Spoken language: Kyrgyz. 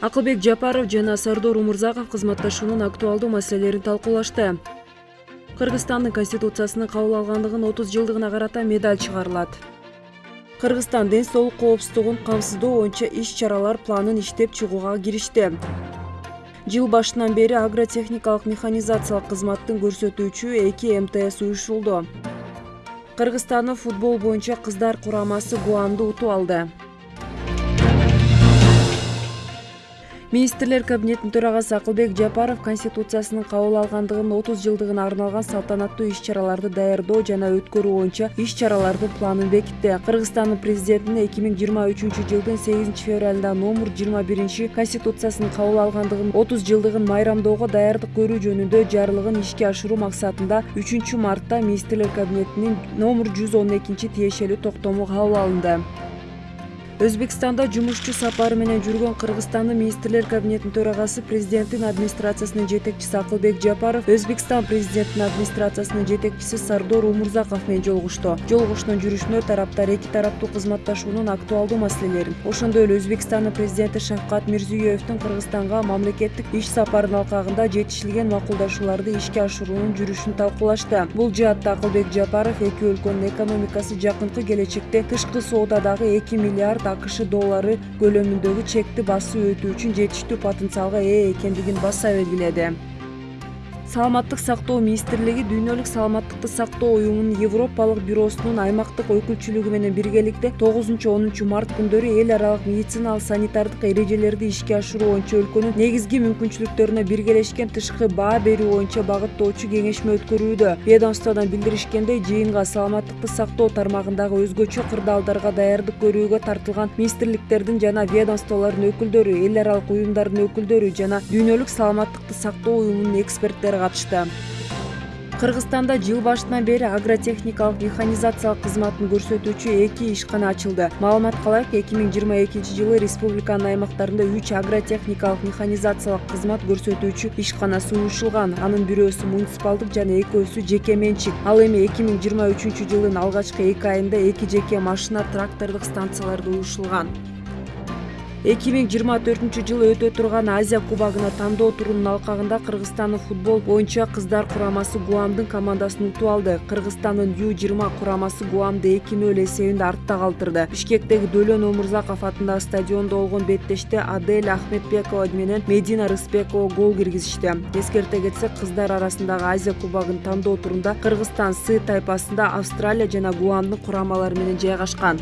акылбек жапаров жана сардор умурзаков кызматташуунун актуалдуу маселелерин талкуулашты. Кыргызстандын конституциясынын кабыл алгандыгынын отуз жылдыгына карата медаль чыгарылат. Кыргызстан ден соолук коопсуздугун камсыздоо боюнча иш чаралар планын иштеп чыгууга киришти. Жыл башынан бери агротехникалык механизациялык кызматтын көрсөтүүчү эки мтс уюштурулду кыргызстандын футбол боюнча кыздар курамасы гуамды утуп алды министрлер кабинетинин төрагасы акылбек жапаров конституциясынын кабыл алгандыгынын отуз жылдыгына арналган салтанаттуу иш чараларды даярдоо жана өткөрүү боюнча иш чаралардын планын бекитти. Кыргызстандын президентинин эки миң жыйырма үчүнчү жылдын сегизинчи февралында номер жыйырма биринчи конституциясынын кабыл алгандыгынын отуз жылдыгын майрамдоого даярдык көрүү жөнүндө жарлыгын ишке ашыруу максатында үчүнчү мартта министрлер кабинетинин номер жүз он экинчи тиешелүү токтому кабыл алынды өзбекстанда жумушчу сапары менен жүргөн кыргызстандын министрлер кабинетинин төрагасы президенттин администрациясынын жетекчиси акылбек жапаров өзбекстан президентинин администрациясынын жетекчиси сардор умурзаков менен жолугушту. Жолугушуунун жүрүшүндө тараптар эки тараптуу кызматташуунун актуалдуу маселелерин. Ошондой эле өзбекстандын президенти шавкат мирзиеевдин кыргызстанга мамлекеттик иш сапарынын алкагында жетишилген макулдашууларды ишке ашыруунун жүрүшүн талкуулашты. Бул жаатта акылбек жапаров эки өлкөнүн экономикасы жакынкы келечекте тышкы соодадагы эки миллиард акш доллары көлөмүндөгү чекти басып өтүү үчүн жетиштүү потенциалга ээ экендигин баса белгиледи саламаттык сактоо министрлиги дүйнөлүк саламаттыкты сактоо уюмунун европалык бюросунун аймактык өкүлчүлүгү менен биргеликте тогузунчу онунчу март күндөрү эл аралык медициналык санитардык эрежелерди ишке ашыруу боюнча өлкөнүн негизги мүмкүнчүлүктөрүнө биргелешкен тышкы баа берүү боюнча багыттоочу кеңешме өткөрүүдө. Ведомстводон билдиришкендей жыйынга саламаттыкты сактоо тармагындагы өзгөчө кырдаалдарга даярдык көрүүгө тартылган министрликтердин жана ведомстволордун өкүлдөрү эл аралык уюмдардын өкүлдөрү жана дүйнөлүк саламаттыкты сактоо уюмунун эксперттери катышты. Кыргызстанда жыл башынан бери агротехникалык механизациялык кызматын көрсөтүүчү эки ишкана ачылды. Маалыматка ылайык эки миң жыйырма экинчи жылы республиканын аймактарында үч агротехникалык механизациялык кызмат көрсөтүүчү ишканасы уюштурулган анын бирөөсү муниципалдык жана экөөсү жеке менчик ал эми эки миң жыйырма үчүнчү жылдын алгачкы эки айында эки жеке машина трактордук станцияларда уюштурулган эки миң жыйырма төртүнчү жылы өтө турган азия кубогуна тандоо турунун алкагында кыргызстандын футбол боюнча кыздар курамасы гуамдын командасын утуп алды. Кыргызстандын ю жыйырма курамасы гуамды эки нөл эсебинде артта калтырды. Бишкектеги дөлөн омурзаков атындагы стадиондо болгон беттеште адель ахметбекова менен медина рысбекова гол киргизишти. Эскерте кетсек кыздар арасындагы азия кубогун тандоо турунда кыргызстан с тайпасында австралия жана гуамдын курамалары менен жайгашкан